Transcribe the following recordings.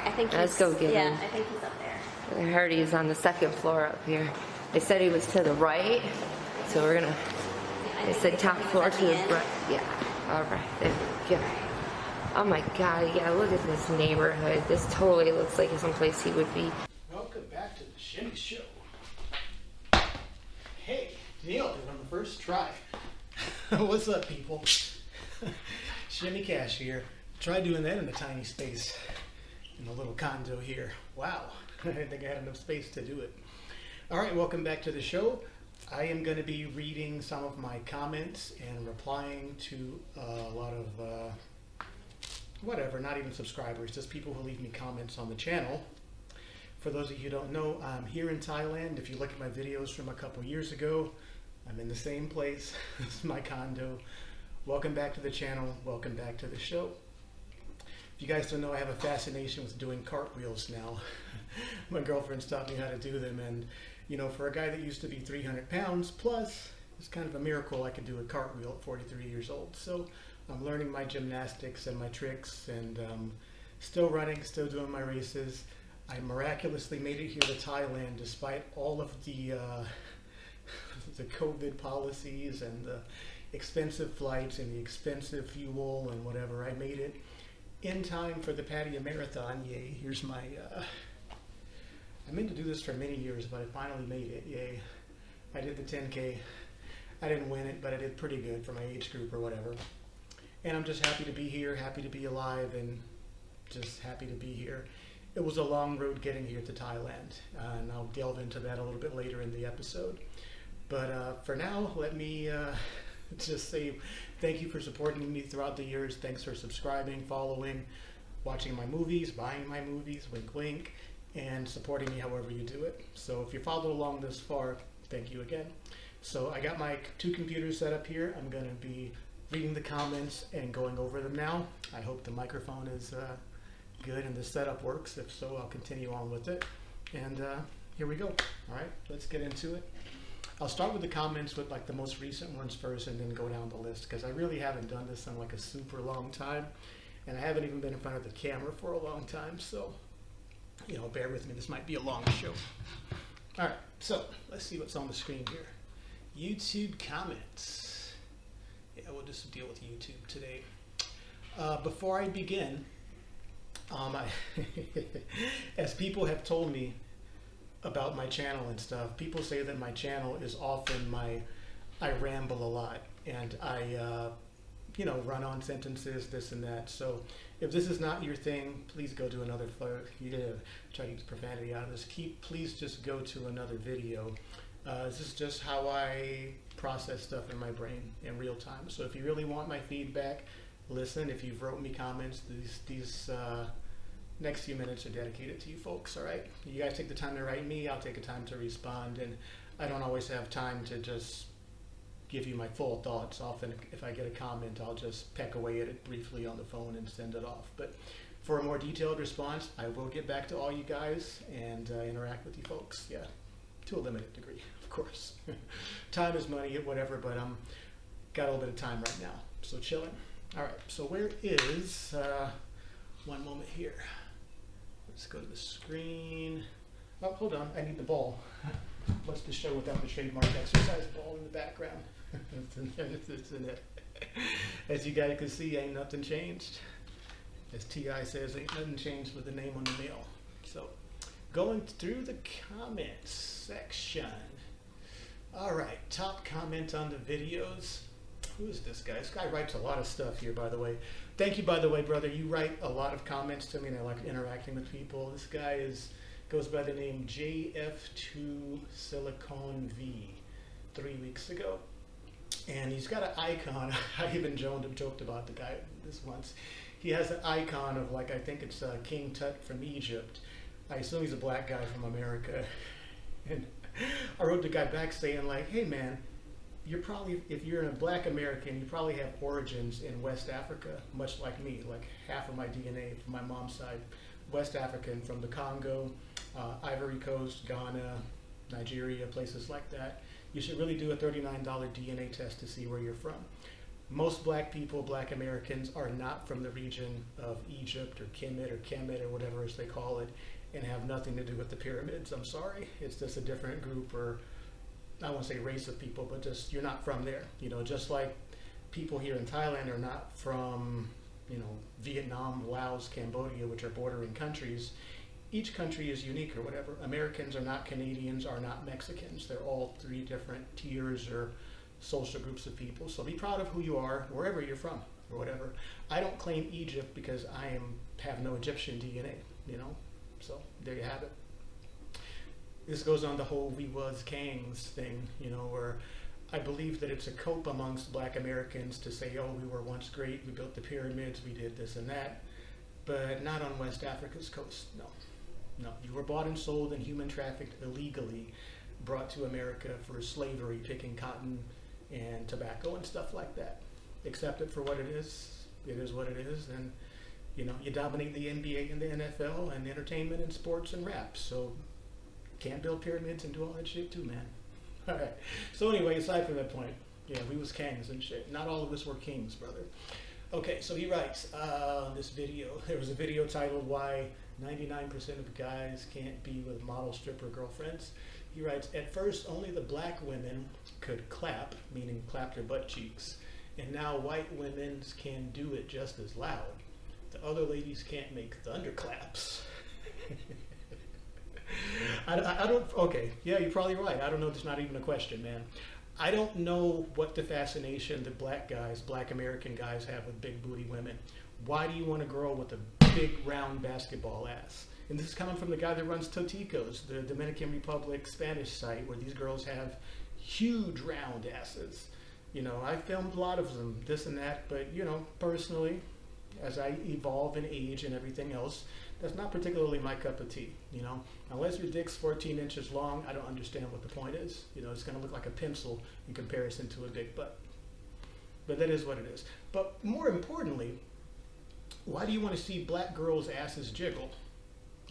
right, I think Let's he's, go get yeah, him. I think he's up there. I heard he's on the second floor up here. They said he was to the right, so we're gonna. I They said top floor to the end. right. Yeah. All right. There we go. Oh my God! Yeah, look at this neighborhood. This totally looks like someplace he would be. Welcome back to the Shimmy Show. Hey, nailed it on the first try. What's up, people? Shimmy Cash here. Try doing that in a tiny space in a little condo here. Wow, I didn't think I had enough space to do it. All right, welcome back to the show. I am going to be reading some of my comments and replying to a lot of uh, whatever, not even subscribers, just people who leave me comments on the channel. For those of you who don't know, I'm here in Thailand. If you look at my videos from a couple years ago, I'm in the same place. this is my condo. Welcome back to the channel. Welcome back to the show. You guys don't know, I have a fascination with doing cartwheels now. my girlfriend's taught me how to do them, and you know, for a guy that used to be 300 pounds plus, it's kind of a miracle I could do a cartwheel at 43 years old. So I'm learning my gymnastics and my tricks, and um, still running, still doing my races. I miraculously made it here to Thailand despite all of the uh, the COVID policies and the expensive flights and the expensive fuel and whatever. I made it in time for the Pattaya Marathon. Yay! Here's my. Uh, I meant to do this for many years, but I finally made it. Yay! I did the 10k. I didn't win it, but I did pretty good for my age group or whatever. And I'm just happy to be here, happy to be alive, and just happy to be here. It was a long road getting here to Thailand, uh, and I'll delve into that a little bit later in the episode. But uh, for now, let me uh, just say thank you for supporting me throughout the years. Thanks for subscribing, following, watching my movies, buying my movies, wink wink, and supporting me however you do it. So if you followed along this far, thank you again. So I got my two computers set up here. I'm going to be reading the comments and going over them now. I hope the microphone is uh, good and the setup works. If so, I'll continue on with it. And uh, here we go. All right, let's get into it. I'll start with the comments with like the most recent ones first and then go down the list because I really haven't done this in like a super long time and I haven't even been in front of the camera for a long time. So, you know, bear with me. This might be a long show. All right, so let's see what's on the screen here. YouTube comments. Yeah, we'll just deal with YouTube today. Uh, before I begin, um, I as people have told me about my channel and stuff, people say that my channel is often my, I ramble a lot and I, uh, you know, run on sentences, this and that. So if this is not your thing, please go to another, yeah, try to get the profanity out of this. Keep, please just go to another video. Uh, this is just how I process stuff in my brain in real time. So if you really want my feedback, listen. If you've wrote me comments, these, these, uh, next few minutes are dedicated to you folks, all right? You guys take the time to write me, I'll take the time to respond, and I don't always have time to just give you my full thoughts. Often, if I get a comment, I'll just peck away at it briefly on the phone and send it off. But for a more detailed response, I will get back to all you guys and uh, interact with you folks, yeah, to a limited degree, of course. time is money, whatever, but I'm got a little bit of time right now, so chilling. All right, so where is, uh, one moment here. Let's go to the screen. Oh, hold on, I need the ball. What's the show without the trademark exercise ball in the background? it's, in, it. As you guys can see, ain't nothing changed. As T.I. says, ain't nothing changed with the name on the mail. So, going through the comments section. All right, top comment on the videos. Who is this guy? This guy writes a lot of stuff here, by the way. Thank you, by the way, brother. You write a lot of comments to me, and I like interacting with people. This guy is goes by the name JF2 Silicon V. Three weeks ago, and he's got an icon. I even joked, joked about the guy this once. He has an icon of like I think it's uh, King Tut from Egypt. I assume he's a black guy from America, and I wrote the guy back saying like, "Hey man." You're probably, if you're a black American, you probably have origins in West Africa, much like me. Like half of my DNA from my mom's side, West African from the Congo, uh, Ivory Coast, Ghana, Nigeria, places like that. You should really do a $39 DNA test to see where you're from. most black people, black Americans, are not from the region of Egypt or Kemet or Kemet or whatever as they call it, and have nothing to do with the pyramids. I'm sorry. It's just a different group or I won't say race of people, but just you're not from there. You know, just like people here in Thailand are not from, you know, Vietnam, Laos, Cambodia, which are bordering countries. Each country is unique or whatever. Americans are not Canadians, are not Mexicans. They're all three different tiers or social groups of people. So be proud of who you are, wherever you're from or whatever. I don't claim Egypt because I am have no Egyptian DNA, you know. So there you have it. This goes on the whole "we was kangs" thing, you know, where I believe that it's a cope amongst Black Americans to say, "Oh, we were once great. We built the pyramids. We did this and that," but not on West Africa's coast. No, no. You were bought and sold and human trafficked illegally, brought to America for slavery, picking cotton and tobacco and stuff like that. Accept it for what it is. It is what it is, and you know you dominate the NBA and the NFL and entertainment and sports and rap. So can't build pyramids and do all that shit too, man. All right. So anyway, aside from that point, yeah, we was kings and shit. Not all of us were kings, brother. Okay, so he writes uh, this video. There was a video titled "Why 99% of guys can't be with model stripper girlfriends." He writes, "At first, only the black women could clap, meaning clap their butt cheeks, and now white women can do it just as loud. The other ladies can't make thunderclaps." I, I, don't. Okay, yeah, you're probably right. I don't know. It's not even a question, man. I don't know what the fascination that black guys, black American guys, have with big booty women. Why do you want a girl with a big round basketball ass? And this is coming from the guy that runs Toticos, the Dominican Republic Spanish site, where these girls have huge round asses. You know, I filmed a lot of them, this and that, but you know, personally, as I evolve in age and everything else, that's not particularly my cup of tea. You know, unless your dick's 14 inches long, I don't understand what the point is. You know, it's going to look like a pencil in comparison to a big butt. But that is what it is. But more importantly, why do you want to see black girls' asses jiggle?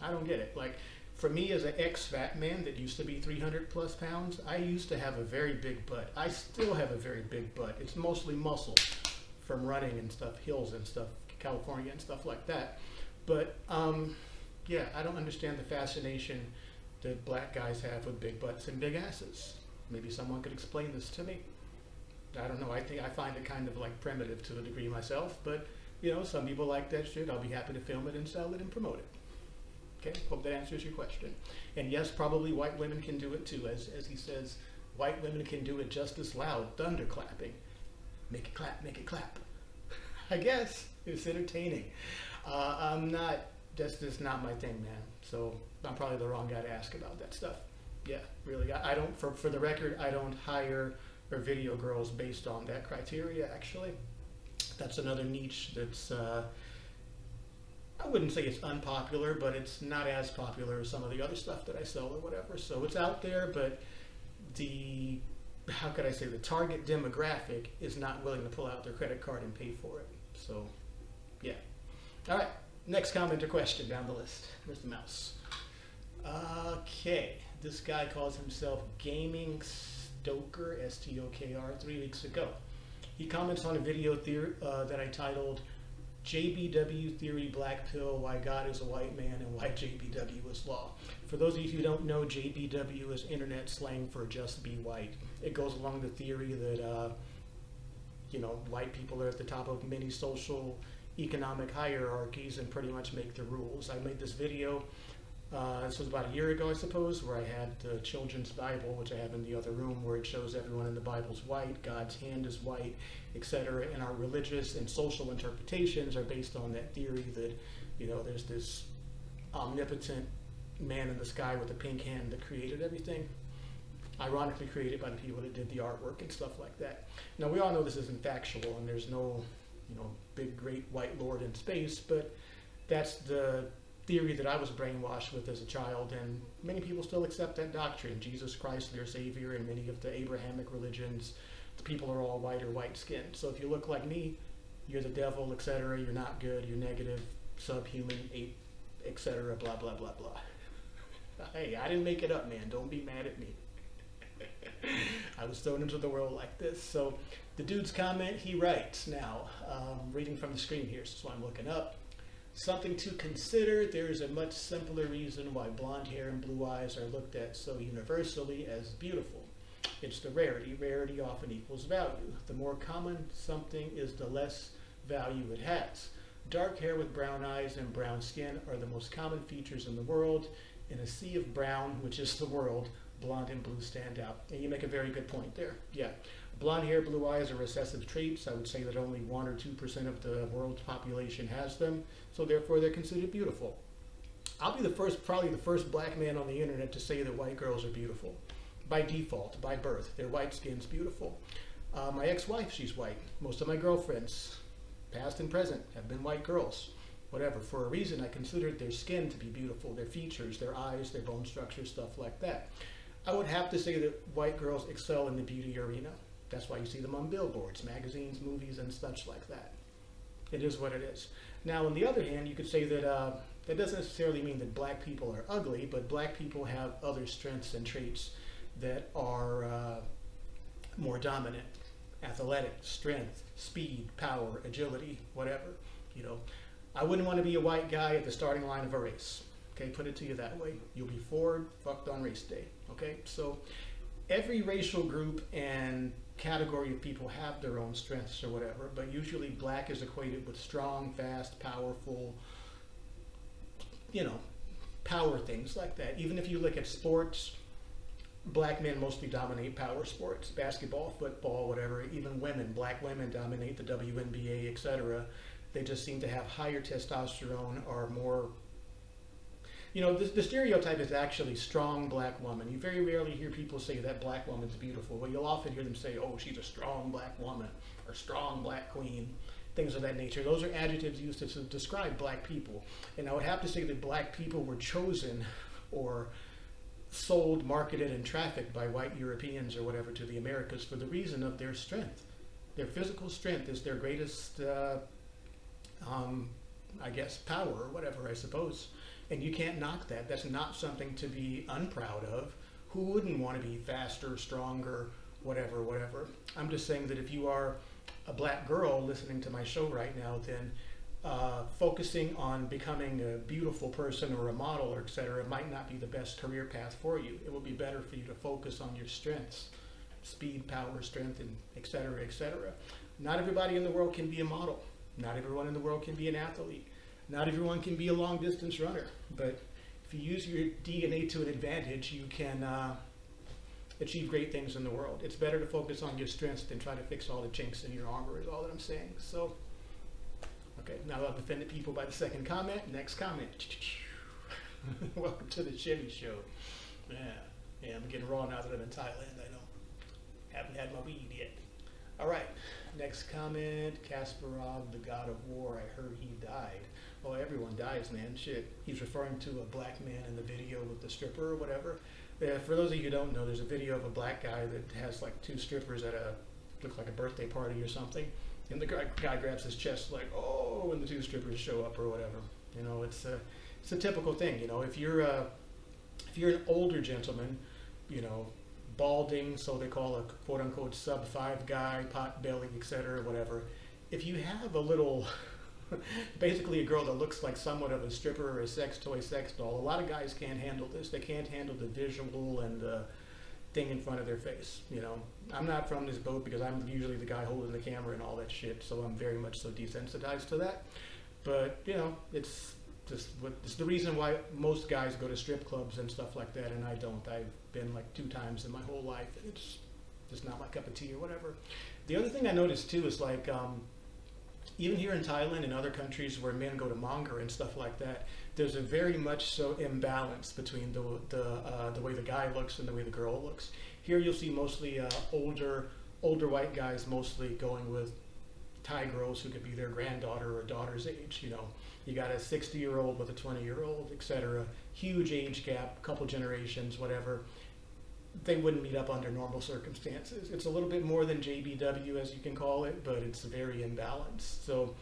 I don't get it. Like, for me as an ex-fat man that used to be 300 plus pounds, I used to have a very big butt. I still have a very big butt. It's mostly muscle from running and stuff, hills and stuff, California and stuff like that. But um, yeah, I don't understand the fascination that black guys have with big butts and big asses. Maybe someone could explain this to me. I don't know. I think I find it kind of like primitive to a degree myself, but you know, some people like that shit. I'll be happy to film it and sell it and promote it. Okay, hope that answers your question. And yes, probably white women can do it too, as as he says, white women can do it just as loud, thunder clapping. Make it clap, make it clap. I guess it's entertaining. Uh, I'm not. That's just not my thing, man. So I'm probably the wrong guy to ask about that stuff. Yeah, really. I, I don't. For for the record, I don't hire or video girls based on that criteria. Actually, that's another niche that's. Uh, I wouldn't say it's unpopular, but it's not as popular as some of the other stuff that I sell or whatever. So it's out there, but the how could I say the target demographic is not willing to pull out their credit card and pay for it. So. All right, next comment or question down the list. Where's the mouse? Okay, this guy calls himself Gaming Stoker, S-T-O-K-R, three weeks ago. He comments on a video theory, uh, that I titled JBW Theory Black Pill Why God is a White Man and Why JBW is Law. For those of you who don't know, JBW is internet slang for just be white. It goes along the theory that, uh, you know, white people are at the top of many social economic hierarchies and pretty much make the rules. I made this video, uh, this was about a year ago, I suppose, where I had the children's Bible, which I have in the other room, where it shows everyone in the Bible's white, God's hand is white, etc. And our religious and social interpretations are based on that theory that, you know, there's this omnipotent man in the sky with a pink hand that created everything. Ironically created by the people that did the artwork and stuff like that. Now we all know this isn't factual and there's no you know, big great white lord in space, but that's the theory that I was brainwashed with as a child, and many people still accept that doctrine. Jesus Christ, their Savior, and many of the Abrahamic religions, the people are all white or white skinned. So if you look like me, you're the devil, etc. You're not good. You're negative, subhuman, ape, etc. Blah blah blah blah. hey, I didn't make it up, man. Don't be mad at me. I was thrown into the world like this. So The dude's comment, he writes now, um, reading from the screen here, so I'm looking up. Something to consider, there is a much simpler reason why blonde hair and blue eyes are looked at so universally as beautiful. It's the rarity. Rarity often equals value. The more common something is, the less value it has. Dark hair with brown eyes and brown skin are the most common features in the world. In a sea of brown, which is the world, blonde and blue stand out. And you make a very good point there. Yeah. Blonde hair, blue eyes are recessive traits. I would say that only 1 or 2% of the world's population has them, so therefore they're considered beautiful. I'll be the first, probably the first black man on the internet to say that white girls are beautiful. By default, by birth, their white skin's beautiful. Uh, my ex-wife, she's white. Most of my girlfriends, past and present, have been white girls. Whatever, for a reason, I considered their skin to be beautiful, their features, their eyes, their bone structure, stuff like that. I would have to say that white girls excel in the beauty arena. That's why you see them on billboards, magazines, movies, and such like that. It is what it is. Now, on the other hand, you could say that uh, that doesn't necessarily mean that black people are ugly, but black people have other strengths and traits that are uh, more dominant. Athletic, strength, speed, power, agility, whatever. You know, I wouldn't want to be a white guy at the starting line of a race. Okay, put it to you that way. You'll be forward, fucked on race day. Okay, so every racial group and category of people have their own strengths or whatever, but usually black is equated with strong, fast, powerful, you know, power things like that. Even if you look at sports, black men mostly dominate power sports, basketball, football, whatever. Even women, black women dominate the WNBA, etc. They just seem to have higher testosterone, are more you know, the, the, stereotype is actually strong black woman. You very rarely hear people say that black woman's beautiful. Well, you'll often hear them say, oh, she's a strong black woman or strong black queen, things of that nature. Those are adjectives used to, to describe black people. And I would have to say that black people were chosen or sold, marketed, and trafficked by white Europeans or whatever to the Americas for the reason of their strength. Their physical strength is their greatest, uh, um, I guess, power or whatever, I suppose. And you can't knock that. That's not something to be unproud of. Who wouldn't want to be faster, stronger, whatever, whatever? I'm just saying that if you are a black girl listening to my show right now, then uh, focusing on becoming a beautiful person or a model or etc. might not be the best career path for you. It will be better for you to focus on your strengths, speed, power, strength, and etc. etc. Not everybody in the world can be a model. Not everyone in the world can be an athlete. Not everyone can be a long distance runner, but if you use your DNA to an advantage, you can uh, achieve great things in the world. It's better to focus on your strengths than try to fix all the chinks in your armor is all that I'm saying. So, okay, now I've offended people by the second comment. Next comment. Welcome to the Chevy Show. Yeah, yeah, I'm getting raw now that I'm in Thailand, I know. Haven't had my weed yet. All right, next comment. Kasparov, the god of war, I heard he died. Oh, everyone dies, man. Shit. He's referring to a black man in the video with the stripper or whatever. Yeah, for those of you who don't know, there's a video of a black guy that has like two strippers at a, looks like a birthday party or something. And the guy, grabs his chest like, oh, and the two strippers show up or whatever. You know, it's a, it's a typical thing. You know, if you're a, if you're an older gentleman, you know, balding, so they call a quote unquote sub five guy, pot belly, etc., whatever. If you have a little basically a girl that looks like somewhat of a stripper or a sex toy sex doll. A lot of guys can't handle this. They can't handle the visual and the thing in front of their face. You know, I'm not from this boat because I'm usually the guy holding the camera and all that shit. So I'm very much so desensitized to that. But you know, it's just what it's the reason why most guys go to strip clubs and stuff like that, and I don't. I've been like two times in my whole life. And it's just not my cup of tea or whatever. The other thing I noticed too is like. Um, even here in Thailand and other countries where men go to monger and stuff like that, there's a very much so imbalance between the the, uh, the way the guy looks and the way the girl looks. Here you'll see mostly uh, older older white guys mostly going with Thai girls who could be their granddaughter or daughter's age. You know, you got a 60 year old with a 20 year old, etc. Huge age gap, couple generations, whatever they wouldn't meet up under normal circumstances. It's a little bit more than JBW, as you can call it, but it's very imbalanced. So,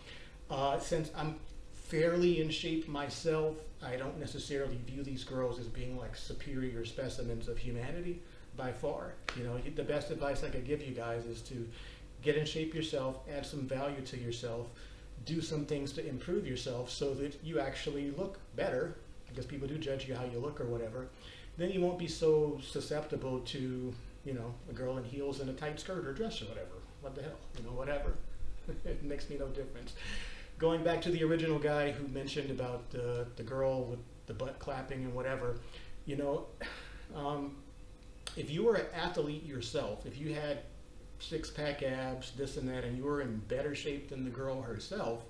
uh, since I'm fairly in shape myself, I don't necessarily view these girls as being like superior specimens of humanity by far. You know, the best advice I could give you guys is to get in shape yourself, add some value to yourself, do some things to improve yourself so that you actually look better, because people do judge you how you look or whatever, then you won't be so susceptible to, you know, a girl in heels and a tight skirt or dress or whatever. What the hell? You know, whatever. it makes me no difference. Going back to the original guy who mentioned about uh, the girl with the butt clapping and whatever, you know, um, if you were an athlete yourself, if you had six pack abs, this and that, and you were in better shape than the girl herself,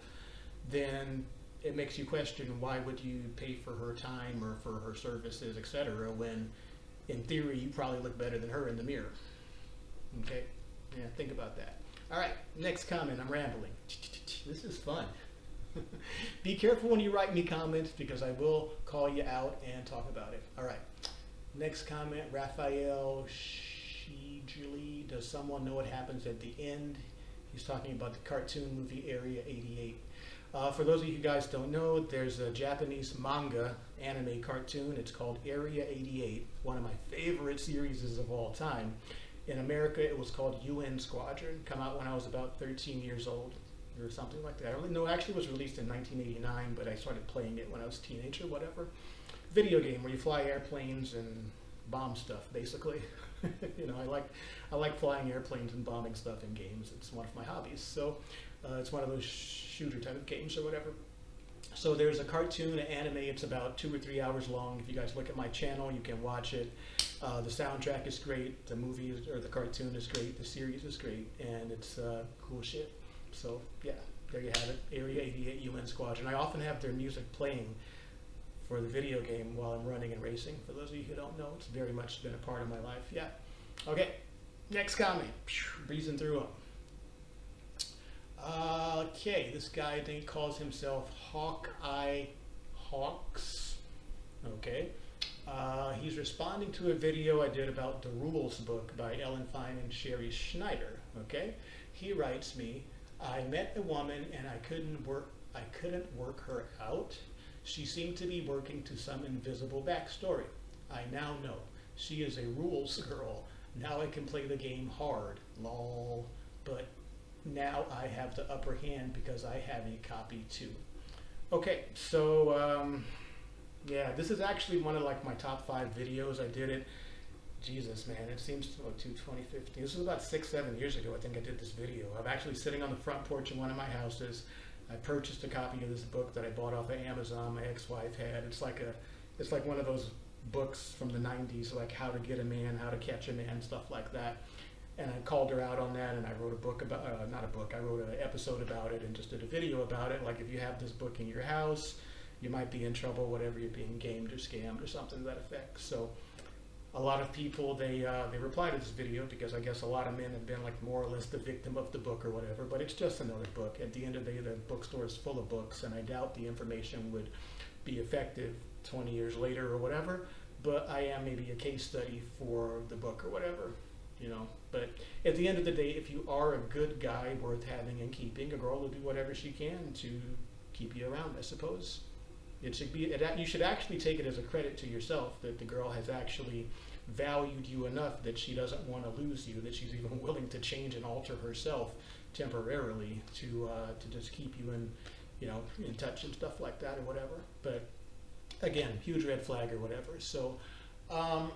then it makes you question why would you pay for her time or for her services, etc. When, in theory, you probably look better than her in the mirror. Okay, yeah, think about that. All right, next comment. I'm rambling. This is fun. Be careful when you write me comments because I will call you out and talk about it. All right. Next comment, Raphael Shijili. Does someone know what happens at the end? He's talking about the cartoon movie Area 88. Uh, for those of you guys don't know, there's a Japanese manga anime cartoon. It's called Area 88, one of my favorite series of all time. In America, it was called UN Squadron. Come out when I was about 13 years old or something like that. I know, actually was released in 1989, but I started playing it when I was a teenager, whatever. Video game where you fly airplanes and bomb stuff, basically. you know, I like I like flying airplanes and bombing stuff in games. It's one of my hobbies. So uh, it's one of those shooter type of games or whatever. So there's a cartoon, an anime. It's about two or three hours long. If you guys look at my channel, you can watch it. Uh, the soundtrack is great. The movie is, or the cartoon is great. The series is great, and it's uh, cool shit. So yeah, there you have it. Area 88 UN Squadron. I often have their music playing for the video game while I'm running and racing. For those of you who don't know, it's very much been a part of my life. Yeah. Okay. Next comment. Breezing through them. Okay, this guy I think calls himself Hawkeye Hawks. Okay. Uh, he's responding to a video I did about the Rules book by Ellen Fein and Sherrie Schneider. Okay. He writes me, I met a woman and I couldn't work I couldn't work her out. She seemed to be working to some invisible backstory. I now know. She is a rules girl. Now I can play the game hard. Lol. But now I have the upper hand because I have a copy too. Okay, so um, yeah, this is actually one of like my top five videos. I did it. Jesus, man, it seems to, oh, to 2015. This was about six, seven years ago. I think I did this video. I'm actually sitting on the front porch in one of my houses. I purchased a copy of this book that I bought off of Amazon. My ex-wife had. It's like a, it's like one of those books from the 90s, like How to Get a Man, How to Catch a Man, stuff like that. And I called her out on that, and I wrote a book about, uh, not a book, I wrote an episode about it and just did a video about it. Like if you have this book in your house, you might be in trouble, whatever you're being gamed or scammed or something to that effect. So a lot of people they uh, they reply to this video because I guess a lot of men have been like more or less the victim of the book or whatever. But it's just another book. At the end of the day, the bookstore is full of books, and I doubt the information would be effective 20 years later or whatever. But I am maybe a case study for the book or whatever, you know. But at the end of the day, if you are a good guy worth having and keeping, a girl will do whatever she can to keep you around, I suppose. It should be. It, you should actually take it as a credit to yourself that the girl has actually valued you enough that she doesn't want to lose you. That she's even willing to change and alter herself temporarily to uh, to just keep you in, you know, in touch and stuff like that or whatever. But again, huge red flag or whatever. So, um,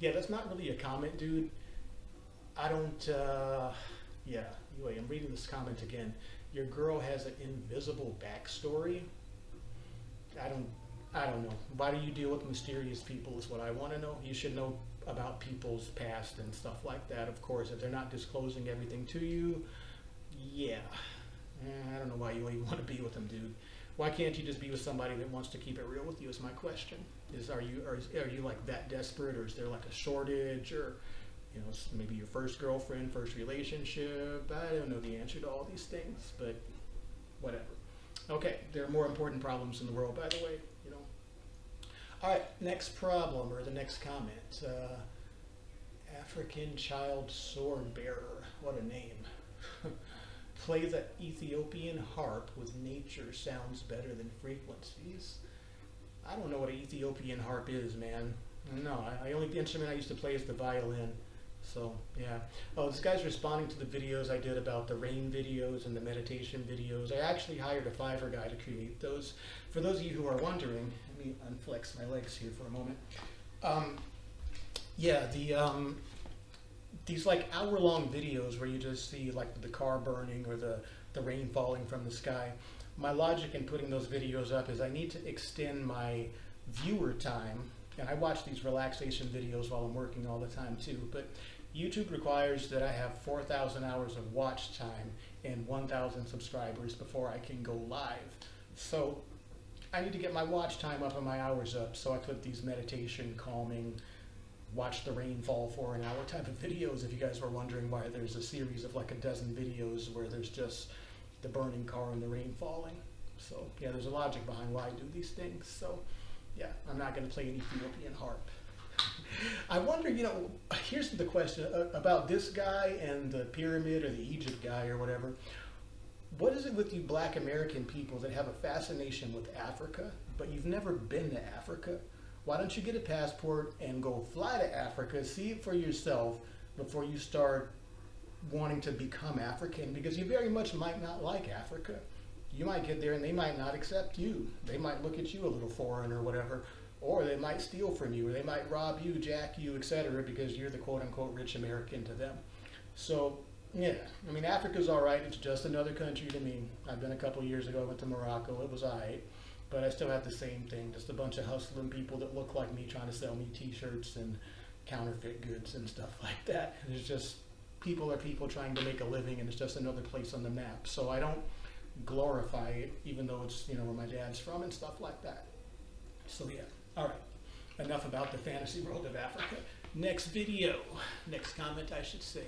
yeah, that's not really a comment, dude. I don't. Uh, yeah. Anyway, I'm reading this comment again. Your girl has an invisible backstory. I don't I don't know. Why do you deal with mysterious people is what I want to know. You should know about people's past and stuff like that, of course. If they're not disclosing everything to you, yeah. Eh, I don't know why you even want to be with them, dude. Why can't you just be with somebody that wants to keep it real with you is my question. Is are you are, are you like that desperate or is there like a shortage or you know, maybe your first girlfriend, first relationship. I don't know the answer to all these things, but whatever. Okay, there are more important problems in the world, by the way, you know. All right, next problem or the next comment. Uh, African child sword bearer. What a name. Play the Ethiopian harp with nature sounds better than frequencies. I don't know what an Ethiopian harp is, man. No, I, I only the instrument I used to play is the violin. So yeah. Oh, this guy's responding to the videos I did about the rain videos and the meditation videos. I actually hired a Fiverr guy to create those. For those of you who are wondering, let me unflex my legs here for a moment. Um, yeah, the um, these like hour long videos where you just see like the car burning or the the rain falling from the sky. My logic in putting those videos up is I need to extend my viewer time and I watch these relaxation videos while I'm working all the time too, but YouTube requires that I have 4,000 hours of watch time and 1,000 subscribers before I can go live. So I need to get my watch time up and my hours up, so I put these meditation, calming, watch the rain fall for an hour type of videos if you guys were wondering why there's a series of like a dozen videos where there's just the burning car and the rain falling. So yeah, there's a logic behind why I do these things. So yeah, I'm not going to play any Ethiopian harp. I wonder, you know, here's the question uh, about this guy and the pyramid or the Egypt guy or whatever. What is it with you black American people that have a fascination with Africa, but you've never been to Africa? Why don't you get a passport and go fly to Africa, see it for yourself before you start wanting to become African? Because you very much might not like Africa you might get there and they might not accept you. They might look at you a little foreign or whatever, or they might steal from you, or they might rob you, jack you, etc., because you're the quote unquote rich American to them. So, yeah, I mean, Africa's all right. It's just another country to me. I've been a couple years ago, I went to Morocco. It was all right. But I still have the same thing, just a bunch of hustling people that look like me trying to sell me t-shirts and counterfeit goods and stuff like that. And it's just, people are people trying to make a living and it's just another place on the map. So I don't, glorify it, even though it's, you know, where my dad's from and stuff like that. So yeah, all right. Enough about the fantasy world of Africa. Next video, next comment I should say.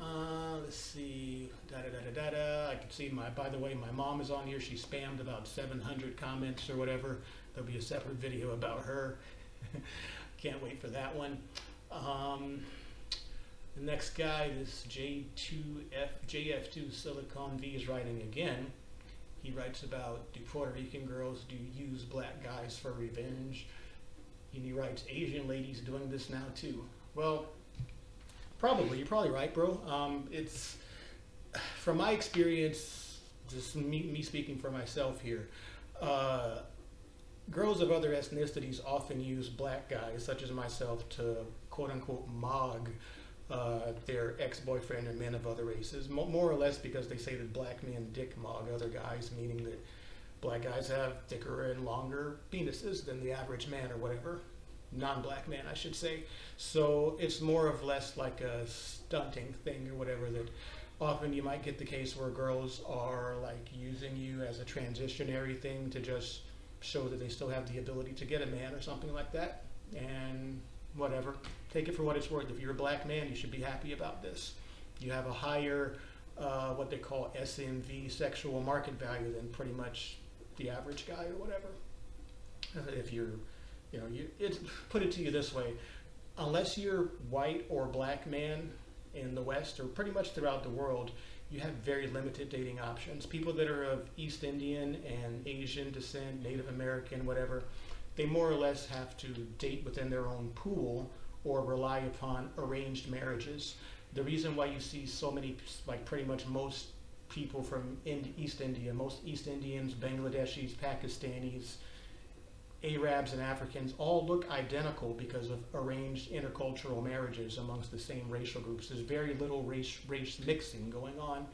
Uh, let's see, da da da da da. I can see my, by the way, my mom is on here. She spammed about 700 comments or whatever. There'll be a separate video about her. Can't wait for that one. Um, the next guy, this J2F, JF2 Silicon V is writing again. He writes about do Puerto Rican girls do use black guys for revenge? And he writes Asian ladies doing this now too. Well, probably. You're probably right, bro. Um, it's from my experience, just me, me speaking for myself here. Uh, girls of other ethnicities often use black guys, such as myself, to quote unquote mog uh, their ex-boyfriend and men of other races, Mo more or less because they say that black men dick mog other guys, meaning that black guys have thicker and longer penises than the average man or whatever, non-black man I should say. So it's more of less like a stunting thing or whatever that often you might get the case where girls are like using you as a transitionary thing to just show that they still have the ability to get a man or something like that. And whatever. Take it for what it's worth. If you're a black man, you should be happy about this. You have a higher, uh, what they call SMV, sexual market value, than pretty much the average guy or whatever. If you're, you know, you, it's, put it to you this way, unless you're white or black man in the West or pretty much throughout the world, you have very limited dating options. People that are of East Indian and Asian descent, Native American, whatever, they more or less have to date within their own pool or rely upon arranged marriages. The reason why you see so many, like pretty much most people from East India, most East Indians, Bangladeshis, Pakistanis, Arabs and Africans all look identical because of arranged intercultural marriages amongst the same racial groups. There's very little race, race mixing going on.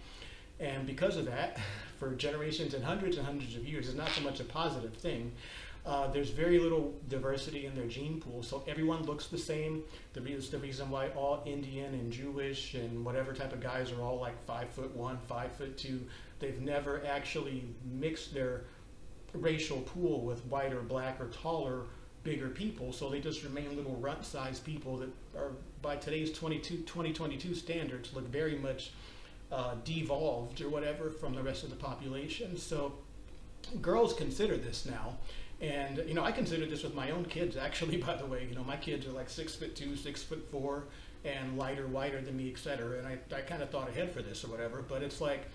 And because of that, for generations and hundreds and hundreds of years, it's not so much a positive thing. Uh, there's very little diversity in their gene pool, so everyone looks the same. The, the reason why all Indian and Jewish and whatever type of guys are all like five foot one, five foot two. They've never actually mixed their racial pool with white or black or taller, bigger people, so they just remain little runt-sized people that are, by today's 22, 2022 standards, look very much uh, devolved or whatever from the rest of the population. So girls consider this now and you know, I consider this with my own kids. Actually, by the way, you know, my kids are like six foot two, six foot four, and lighter, wider than me, etc. And I, I kind of thought ahead for this or whatever. But it's like,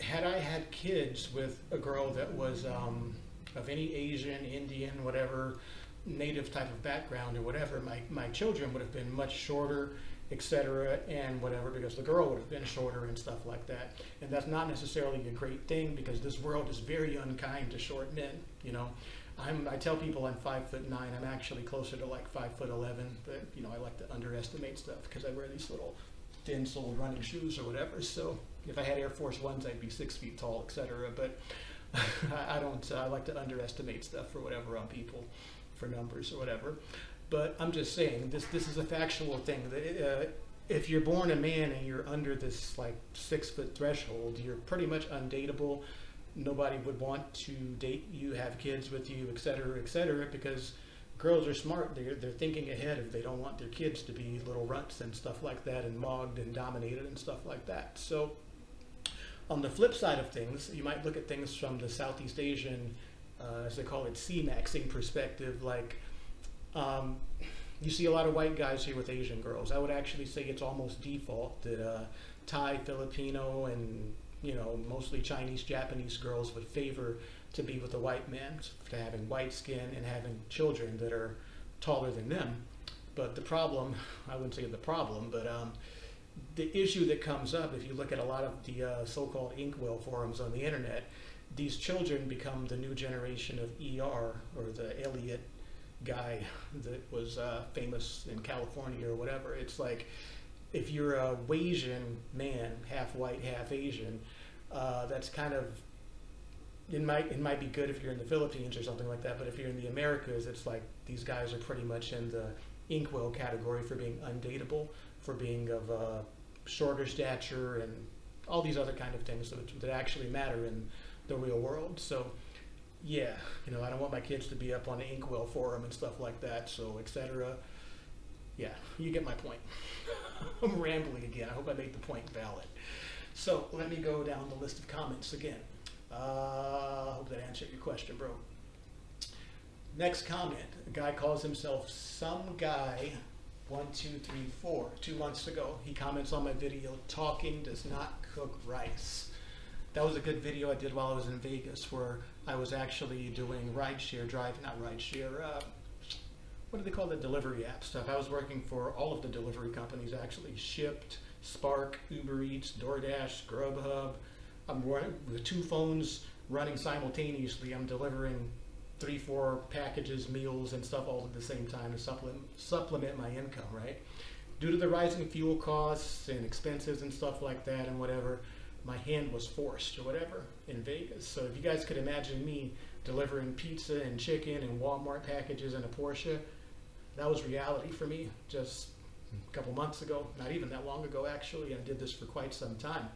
had I had kids with a girl that was um, of any Asian, Indian, whatever, native type of background or whatever, my my children would have been much shorter etc., and whatever, because the girl would have been shorter and stuff like that. And that's not necessarily a great thing because this world is very unkind to short men. You know, I'm, I tell people I'm five foot nine. I'm actually closer to like five foot eleven, but you know, I like to underestimate stuff because I wear these little thin-soled running shoes or whatever. So if I had Air Force Ones, I'd be six feet tall, etc. But I don't. I like to underestimate stuff or whatever on people for numbers or whatever. But I'm just saying this. This is a factual thing. That, uh, if you're born a man and you're under this like six foot threshold, you're pretty much undateable. Nobody would want to date you, have kids with you, et cetera, et cetera, because girls are smart. They're, they're thinking ahead if they don't want their kids to be little runts and stuff like that and mogged and dominated and stuff like that. So on the flip side of things, you might look at things from the Southeast Asian, uh, as they call it, C-maxing perspective. Like, um, you see a lot of white guys here with Asian girls. I would actually say it's almost default that uh, Thai, Filipino, and you know mostly Chinese, Japanese girls would favor to be with a white man, to having white skin and having children that are taller than them. But the problem, I wouldn't say the problem, but um, the issue that comes up if you look at a lot of the uh, so-called incel forums on the internet these children become the new generation of er or the elliot guy that was uh, famous in california or whatever it's like if you're a Wasian man half white half asian uh, that's kind of it might it might be good if you're in the Philippines or something like that, but if you're in the Americas, it's like these guys are pretty much in the incel category for being undateable, for being of uh, shorter stature, and all these other kind of things that, that actually matter in the real world. So, yeah, you know, I don't want my kids to be up on the incel forum and stuff like that. So, etc. Yeah, you get my point. I'm rambling again. I hope I made the point valid. So let me go down the list of comments again. Uh, I hope that answered your question, bro. Next comment. A guy calls himself some guy one, two, three, four. Two months ago, he comments on my video, talking does not cook rice. That was a good video I did while I was in Vegas where I was actually doing rideshare drive, not rideshare, uh, what do they call the delivery app stuff? I was working for all of the delivery companies actually, Shipt, Spark, Uber Eats, DoorDash, Grubhub, I'm running with two phones running simultaneously. I'm delivering three, four packages, meals, and stuff all at the same time to supplement supplement my income, right? Due to the rising fuel costs and expenses and stuff like that and whatever, my hand was forced or whatever in Vegas. So if you guys could imagine me delivering pizza and chicken and Walmart packages in a Porsche, that was reality for me just a couple months ago, not even that long ago actually. I did this for quite some time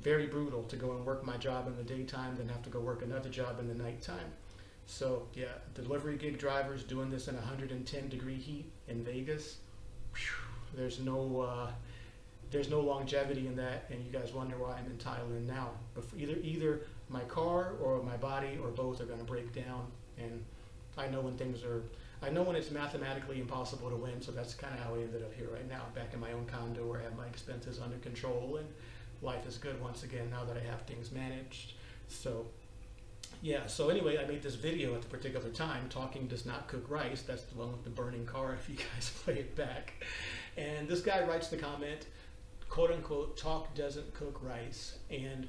very brutal to go and work my job in the daytime, then have to go work another job in the nighttime. So yeah, delivery gig drivers doing this in 110 degree heat in Vegas. Whew, there's no uh, there's no longevity in that, and you guys wonder why I'm in Thailand now. But either either my car or my body or both are going to break down, and I know when things are. I know when it's mathematically impossible to win, so that's kind of how I ended up here right now, back in my own condo where I have my expenses under control and life is good once again now that I have things managed. So yeah, so anyway, I made this video at the particular time, Talking Does Not Cook Rice. That's the one with the burning car if you guys play it back. And this guy writes the comment, quote unquote, talk doesn't cook rice. And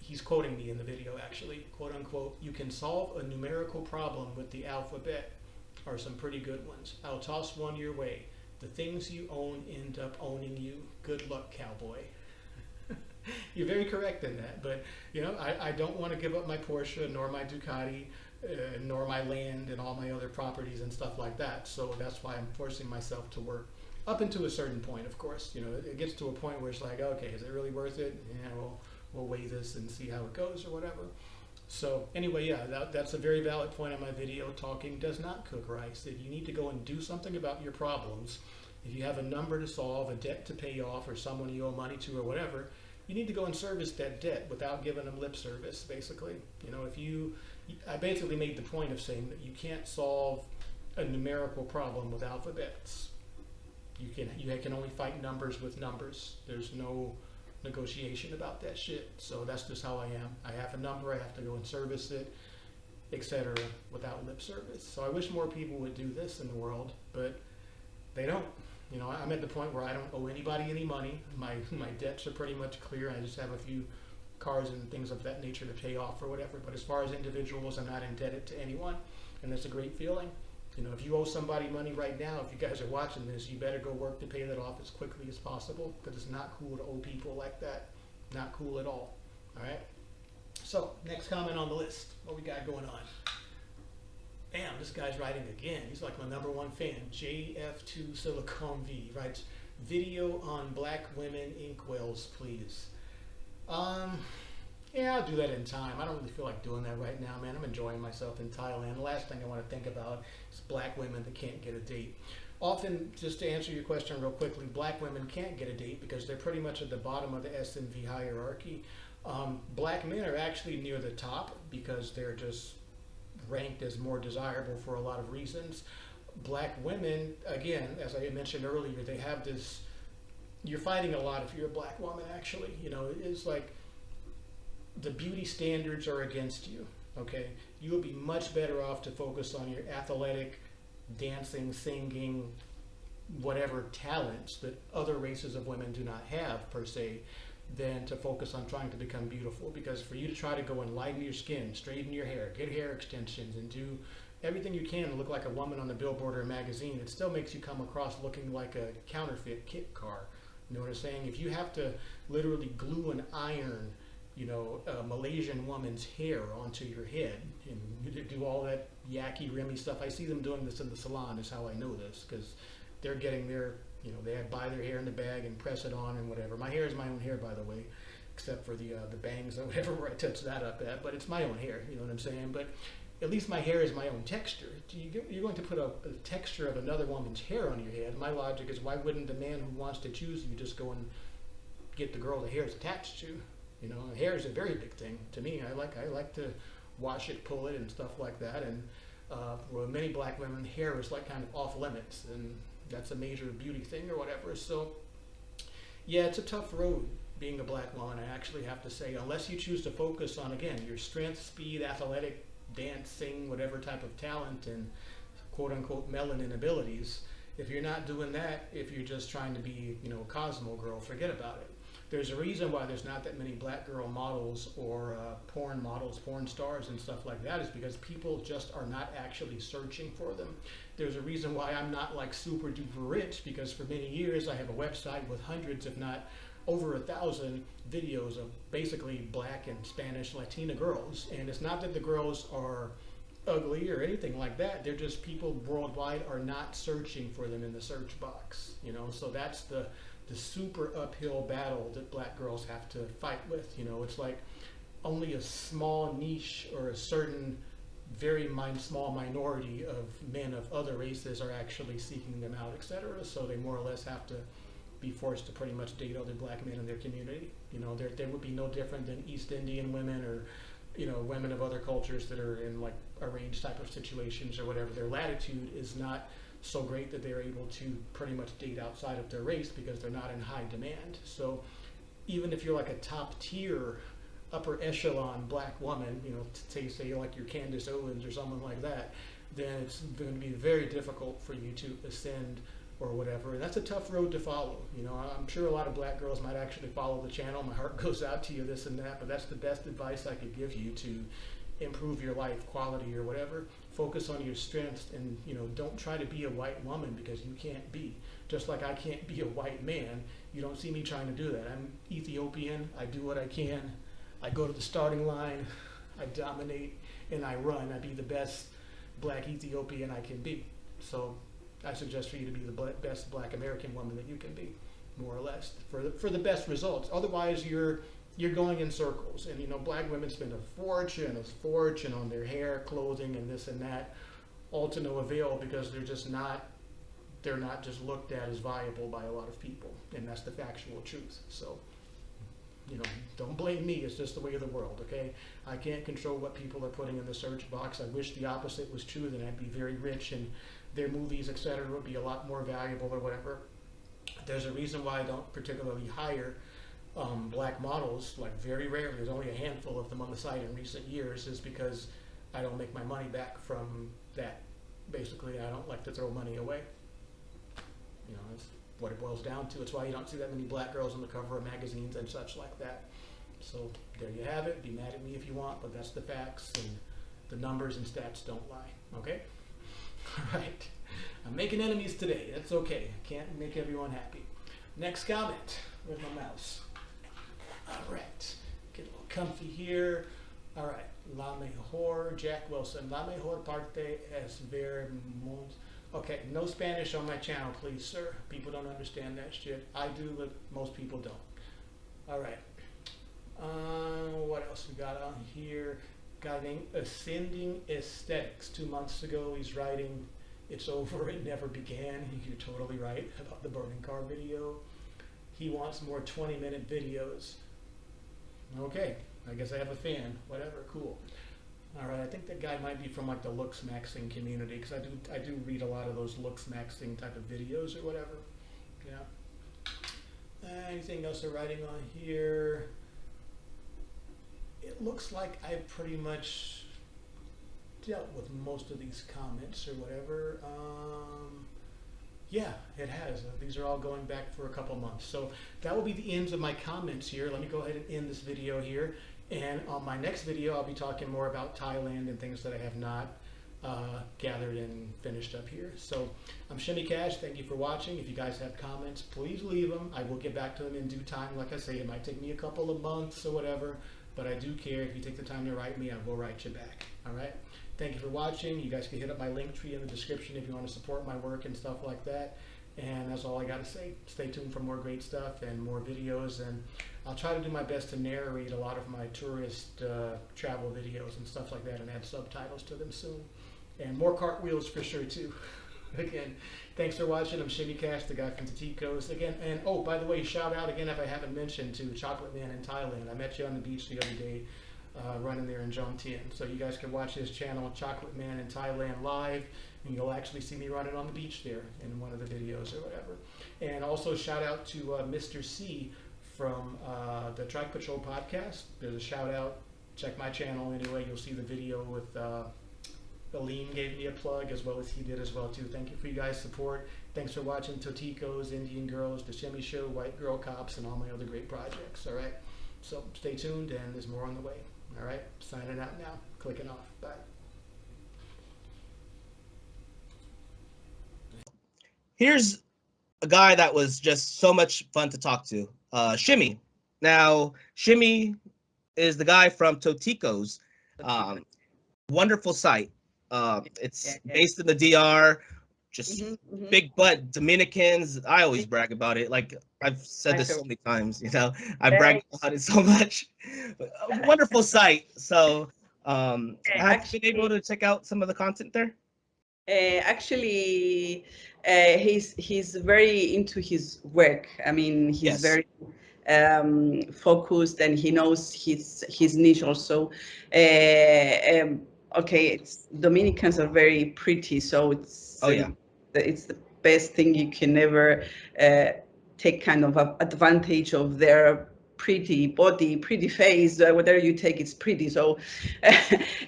he's quoting me in the video actually, quote unquote, you can solve a numerical problem with the alphabet are some pretty good ones. I'll toss one your way. The things you own end up owning you. Good luck, cowboy. You're very correct in that, but you know, I, I don't want to give up my Porsche, nor my Ducati, uh, nor my land and all my other properties and stuff like that. So that's why I'm forcing myself to work up into a certain point. Of course, you know, it gets to a point where it's like, okay, is it really worth it? Yeah, we'll we'll weigh this and see how it goes or whatever. So anyway, yeah, that, that's a very valid point on my video. Talking does not cook rice. If you need to go and do something about your problems, if you have a number to solve, a debt to pay off, or someone you owe money to, or whatever, you need to go and service that debt without giving them lip service, basically. You know, if you, I basically made the point of saying that you can't solve a numerical problem with alphabets. You can, you can only fight numbers with numbers. There's no negotiation about that shit. So that's just how I am. I have a number, I have to go and service it, etc., without lip service. So I wish more people would do this in the world, but they don't. You know, I'm at the point where I don't owe anybody any money. My my debts are pretty much clear. I just have a few cars and things of that nature to pay off or whatever. But as far as individuals, I'm not indebted to anyone, and that's a great feeling. You know, if you owe somebody money right now, if you guys are watching this, you better go work to pay that off as quickly as possible because it's not cool to owe people like that. Not cool at all. All right. So next comment on the list. What we got going on? Bam, this guy's writing again. He's like my number one fan. JF2 Silicon V writes, video on black women incels, please. Um, yeah, I'll do that in time. I don't really feel like doing that right now, man. I'm enjoying myself in Thailand. The last thing I want to think about is black women that can't get a date. Often, just to answer your question real quickly, black women can't get a date because they're pretty much at the bottom of the SMV hierarchy. Um, black men are actually near the top because they're just ranked as more desirable for a lot of reasons. Black women, again, as I mentioned earlier, they have this. You're fighting a lot if you're a black woman. Actually, you know, it's like the beauty standards are against you. Okay, you would be much better off to focus on your athletic, dancing, singing, whatever talents that other races of women do not have per se than to focus on trying to become beautiful. Because for you to try to go and lighten your skin straighten your hair get hair extensions and do everything you can to look like a woman on the billboard or a magazine it still makes you come across looking like a counterfeit kit car. You know what i'm saying? If you have to literally glue an iron you know a malaysian woman's hair onto your head and do all that yucky rimmy stuff i see them doing this in the salon is how i know this because they're getting their you know, they buy their hair in the bag and press it on and whatever. My hair is my own hair, by the way, except for the uh, the bangs or whatever where I touch that up at. But it's my own hair. You know what I'm saying? But at least my hair is my own texture. You're going to put a, a texture of another woman's hair on your head. My logic is, why wouldn't the man who wants to choose you just go and get the girl the hair is attached to? You know, hair is a very big thing to me. I like I like to wash it, pull it, and stuff like that. And uh, for many black women, hair is like kind of off limits and that's a major beauty thing or whatever. So, yeah, it's a tough road being a black woman. I actually have to say, unless you choose to focus on again your strength, speed, athletic, dancing, whatever type of talent, and quote unquote melanin abilities. If you're not doing that, if you're just trying to be, you know, a Cosmo girl, forget about it. There's a reason why there's not that many black girl models or uh, porn models, porn stars, and stuff like that, is because people just are not actually searching for them there's a reason why I'm not like super duper rich because for many years I have a website with hundreds, if not over a thousand videos of basically black and Spanish Latina girls. And it's not that the girls are ugly or anything like that. They're just people worldwide are not searching for them in the search box. You know, so that's the the super uphill battle that black girls have to fight with. You know, it's like only a small niche or a certain very small minority of men of other races are actually seeking them out, etc. So they more or less have to be forced to pretty much date other black men in their community. You know, they would be no different than East Indian women or, you know, women of other cultures that are in like arranged type of situations or whatever. Their latitude is not so great that they're able to pretty much date outside of their race because they're not in high demand. So even if you're like a top tier upper echelon black woman, you know, say say like your Candace Owens or someone like that, then it's going to be very difficult for you to ascend or whatever. And that's a tough road to follow. You know, I'm sure a lot of black girls might actually follow the channel. My heart goes out to you, this and that, but that's the best advice I could give you to improve your life quality or whatever. Focus on your strengths and, you know, don't try to be a white woman because you can't be. Just like I can't be a white man, you don't see me trying to do that. I'm Ethiopian. I do what I can. I go to the starting line, I dominate, and I run. I be the best black Ethiopian I can be. So I suggest for you to be the best black American woman that you can be, more or less, for the, for the best results. Otherwise, you're you're going in circles. And you know, black women spend a fortune, a fortune on their hair, clothing, and this and that, all to no avail because they're just not they're not just looked at as viable by a lot of people, and that's the factual truth. So you know, don't blame me. It's just the way of the world, okay? I can't control what people are putting in the search box. I wish the opposite was true, then I'd be very rich and their movies, etc., would be a lot more valuable or whatever. There's a reason why I don't particularly hire um, black models, like very rarely. There's only a handful of them on the site in recent years, is because I don't make my money back from that. Basically, I don't like to throw money away. You know, what it boils down to. It's why you don't see that many black girls on the cover of magazines and such like that. So there you have it. Be mad at me if you want, but that's the facts and the numbers and stats don't lie. Okay? All right. I'm making enemies today. That's okay. I can't make everyone happy. Next comment. Where's my mouse? All right. Get a little comfy here. All right. La mejor, Jack Wilson. La mejor parte es ver mons- Okay, no Spanish on my channel, please, sir. People don't understand that shit. I do, but most people don't. All right. Uh, what else we got on here? Guy named Ascending Aesthetics. Two months ago, he's writing "It's Over, It Never Began." You're totally right about the burning car video. He wants more 20-minute videos. Okay, I guess I have a fan. Whatever, cool. All right, I think that guy might be from like the looks maxing community because I do I do read a lot of those looks maxing type of videos or whatever. Yeah. Anything else they're writing on here? It looks like I pretty much dealt with most of these comments or whatever. Um, yeah, it has. Uh, These are all going back for a couple months. So that will be the ends of my comments here. Let me go ahead and end this video here. And on my next video, I'll be talking more about Thailand and things that I have not uh, gathered and finished up here. So I'm Shimmy Cash. Thank you for watching. If you guys have comments, please leave them. I will get back to them in due time. Like I say, it might take me a couple of months or whatever, but I do care. If you take the time to write me, I will write you back. All right. Thank you for watching. You guys can hit up my link tree in the description if you want to support my work and stuff like that. And that's all I got to say. Stay tuned for more great stuff and more videos. And I'll try to do my best to narrate a lot of my tourist uh, travel videos and stuff like that and add subtitles to them soon. And more cartwheels for sure too. again, thanks for watching. I'm Shimmy Cash, the guy from Totico's. Again, and oh, by the way, shout out again if I haven't mentioned to Chocolate Man in Thailand. I met you on the beach the other day uh, running there in Jomtien. So you guys can watch his channel, Chocolate Man in Thailand live, and you'll actually see me running on the beach there in one of the videos or whatever. And also shout out to uh, Mr. C from uh, the Trike Patrol podcast. There's a shout out. Check my channel anyway. You'll see the video with uh, Aline gave me a plug as well as he did as well too. Thank you for you guys' support. Thanks for watching Totico's, Indian Girls, The Shimmy Show, White Girl Cops, and all my other great projects. All right. So stay tuned, and there's more on the way. All right. Signing out now. Clicking off. Bye. here's a guy that was just so much fun to talk to. Uh, Shimmy. Now, Shimmy is the guy from Totico's. Um, wonderful site. Uh, it's Yeah, yeah. based in the DR. Just Mhm, mhm. big butt Dominicans. I always brag about it. Like I've said this so many times. You know, I brag about it so much. A wonderful site. So, um, Yeah, have you been able to check out some of the content there? Uh, actually, uh, he's he's very into his work. I mean, he's Yes. very um, focused and he knows his his niche also. Uh, um, okay, it's Dominicans are very pretty, so it's Oh, yeah. the- it's the best thing you can ever uh, take kind of a advantage of their pretty body, pretty face, uh, whatever you take, it's pretty. So uh,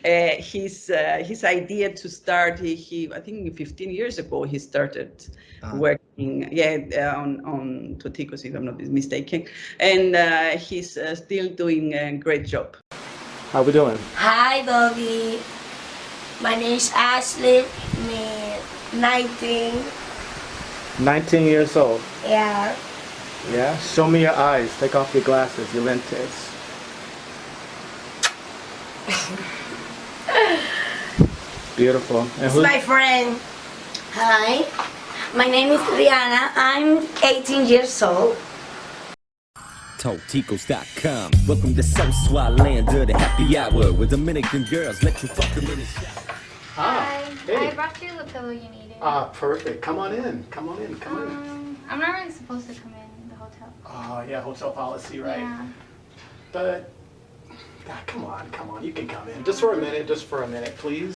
his uh, his idea to start, he, he I think 15 years ago he started Uh, working, yeah, uh, on on Toticos if I'm not mistaken, and uh, he's uh, still doing a great job. How we doing? Hi, Bobby. My name is Ashley. Me, 19. 19 years old. Yeah. Yeah. Show me your eyes. Take off your glasses. Your lenses. Beautiful. And It's my friend. Hi. My name is Rihanna. I'm 18 years old. Toticos.com. Welcome to South Swat land the happy hour with Dominican girls. Let you fuck them in the shower. Ah, Hi. I hey. brought you the pillow you needed. Ah, perfect. Come on in. Come on in. Come on in. um, I'm not really supposed to come in the hotel. Oh, yeah, hotel policy, right? Yeah. But, ah, come on, come on. You can come in. Just for a minute, just for a minute, please.